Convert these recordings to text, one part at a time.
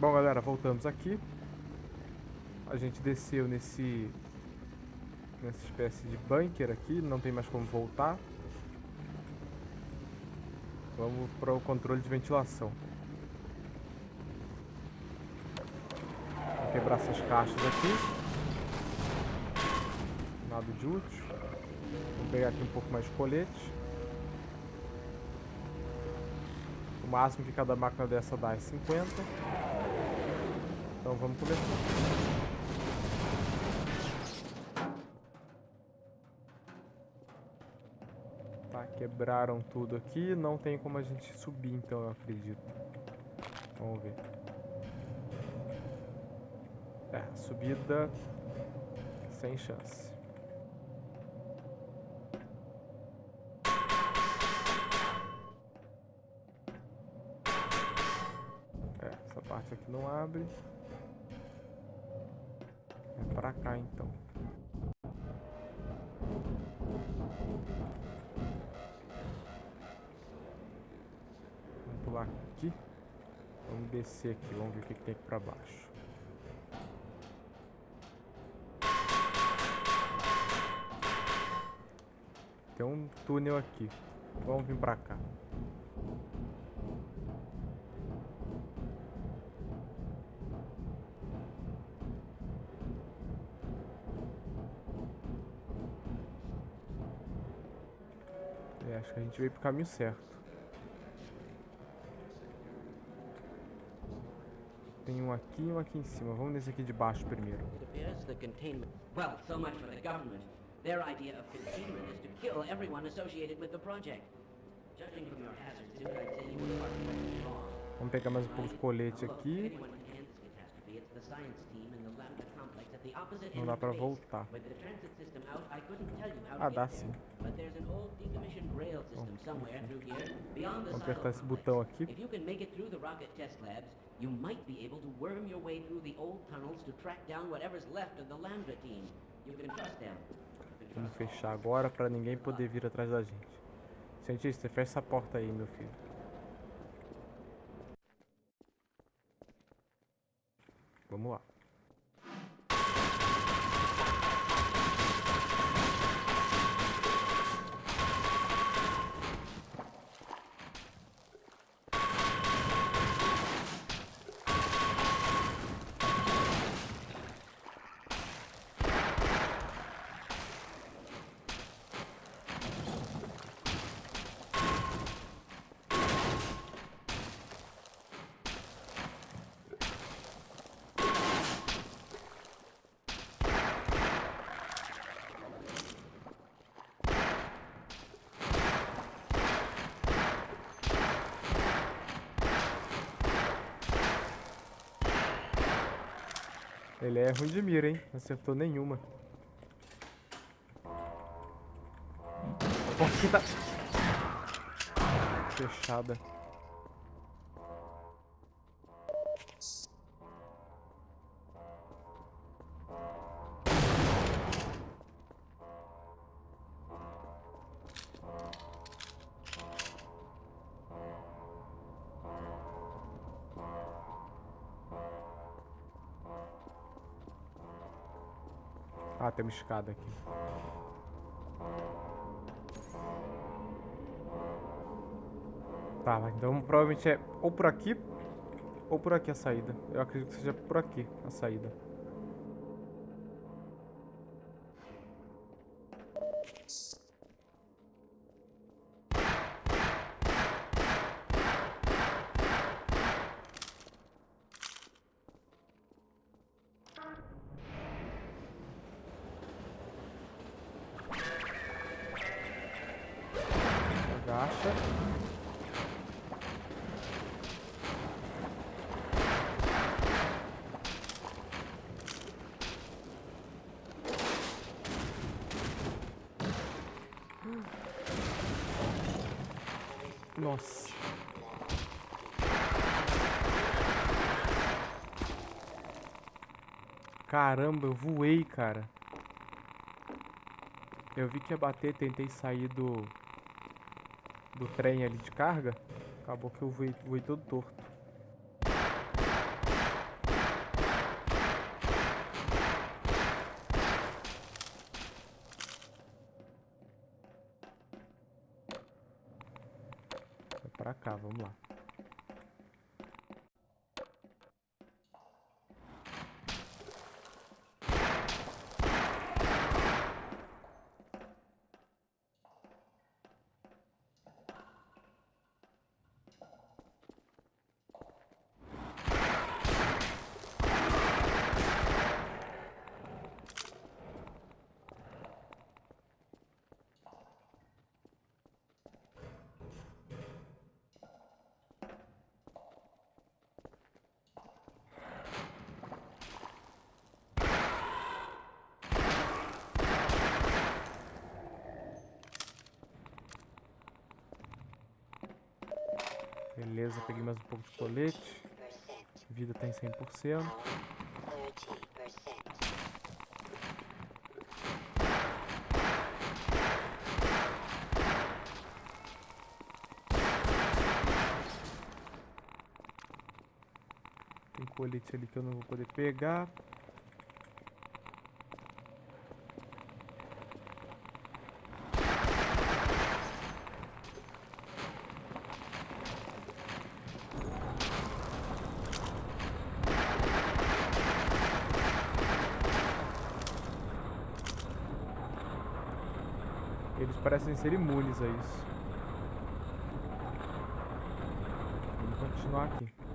Bom, galera, voltamos aqui. A gente desceu nesse... Nessa espécie de bunker aqui, não tem mais como voltar. Vamos para o controle de ventilação. Vou quebrar essas caixas aqui. Nada de útil. Vou pegar aqui um pouco mais de colete. O máximo que cada máquina dessa dá é 50. Então vamos começar. Tá, quebraram tudo aqui. Não tem como a gente subir, então, eu acredito. Vamos ver. É, subida sem chance. É, essa parte aqui não abre. Pra cá, então. pular aqui. Vamos descer aqui, vamos ver o que, que tem aqui pra baixo. Tem um túnel aqui. Vamos vir pra cá. Acho que a gente veio pro caminho certo. Tem um aqui e um aqui em cima. Vamos nesse aqui de baixo primeiro. Containment. Well, so much for the government. Their idea of containment is to kill everyone associated with the project. Judging from your hazards, Duke, I'd say you were arguably wrong. Vamos pegar mais um pouco de colete aqui. Não dá pra voltar. Ah, dá sim. But there's an old decommissioned rail system somewhere through here, beyond the Vamos silo apertar esse botão aqui. If you can make it through the rocket test labs, you might be able to worm your way through the old tunnels to track down whatever's left of the Lambda team. You can trust them. Vamos fechar agora pra ninguém poder vir atrás da gente. Cientista, fecha essa porta aí, meu filho. Vamos lá. Ele é ruim de mira, hein? Não acertou nenhuma. Porta Fechada. Ah, tem uma escada aqui. Tá, então provavelmente é ou por aqui ou por aqui a saída. Eu acredito que seja por aqui a saída. Nossa. Caramba, eu voei, cara. Eu vi que ia bater, tentei sair do do trem ali de carga. Acabou que eu voei, voei todo torto. pra cá, vamos lá. Beleza, peguei mais um pouco de colete. Vida tá em 100%. Tem colete ali que eu não vou poder pegar. Parecem ser imunes a isso. Vamos continuar aqui.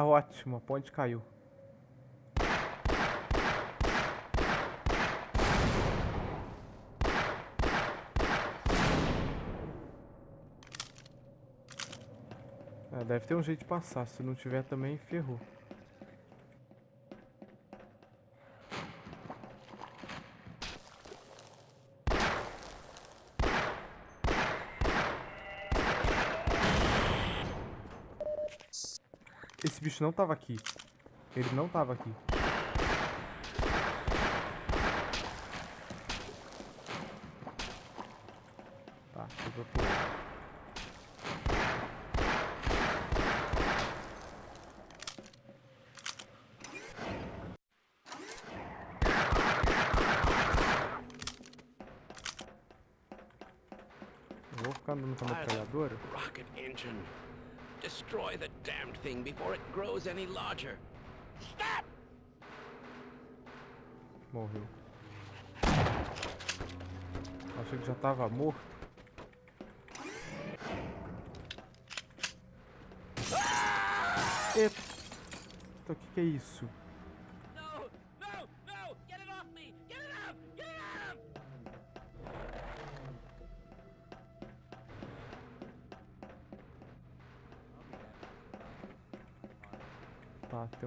Ah, ótimo, a ponte caiu. É, deve ter um jeito de passar, se não tiver também ferrou. Esse bicho não tava aqui. Ele não tava aqui. Tá, eu vou pular. Vou ficar andando com a metralhadora. rocket engine. Destroy the damned thing before it grows any larger. Stop! Morreu. Achei que já tava morto. Eita, o que, que é isso?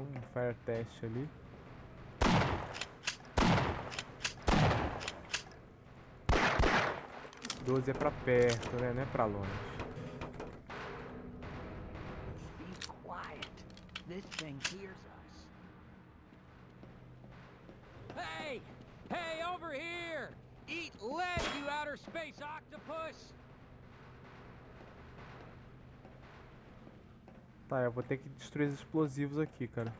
Tem um fire test ali. Doze é pra perto, né? Não é pra longe. Be quiet. This thing hears us. Hey! Hey, over here! Eat lead, you outer space octopus! Tá, eu vou ter que destruir os explosivos aqui, cara.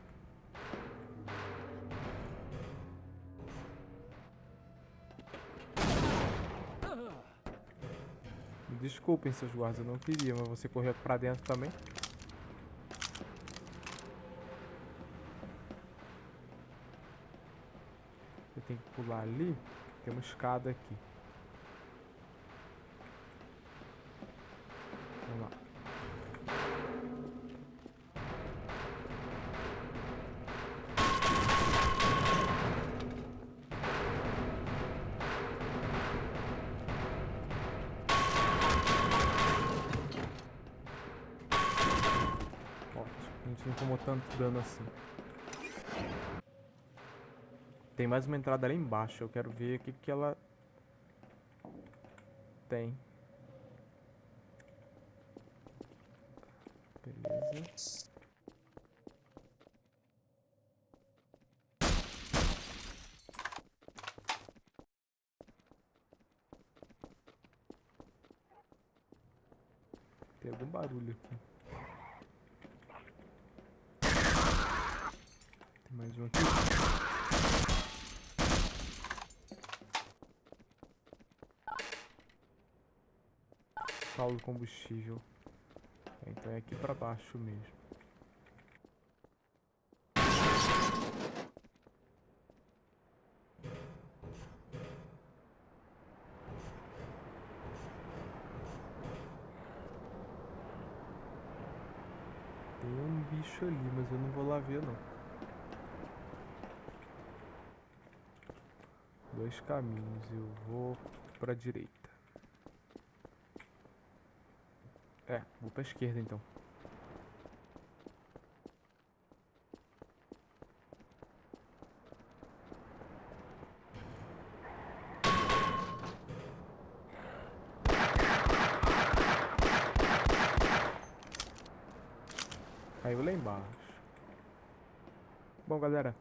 Desculpem, seus guardas, eu não queria, mas você correu pra dentro também. Eu tenho que pular ali. Tem uma escada aqui. Gente não tomou tanto dano assim. Tem mais uma entrada ali embaixo, eu quero ver o que, que ela tem. Beleza. Tem algum barulho aqui. Mais um aqui. Saldo combustível. É, então é aqui pra baixo mesmo. Tem um bicho ali, mas eu não vou lá ver não. Dois caminhos, eu vou pra direita. É, vou pra esquerda então. Caiu lá embaixo. Bom, galera,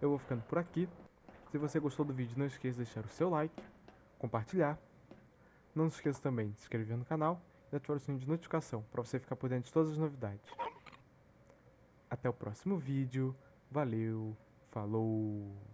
eu vou ficando por aqui. Se você gostou do vídeo, não esqueça de deixar o seu like, compartilhar. Não se esqueça também de se inscrever no canal e ativar o sininho de notificação para você ficar por dentro de todas as novidades. Até o próximo vídeo. Valeu, falou!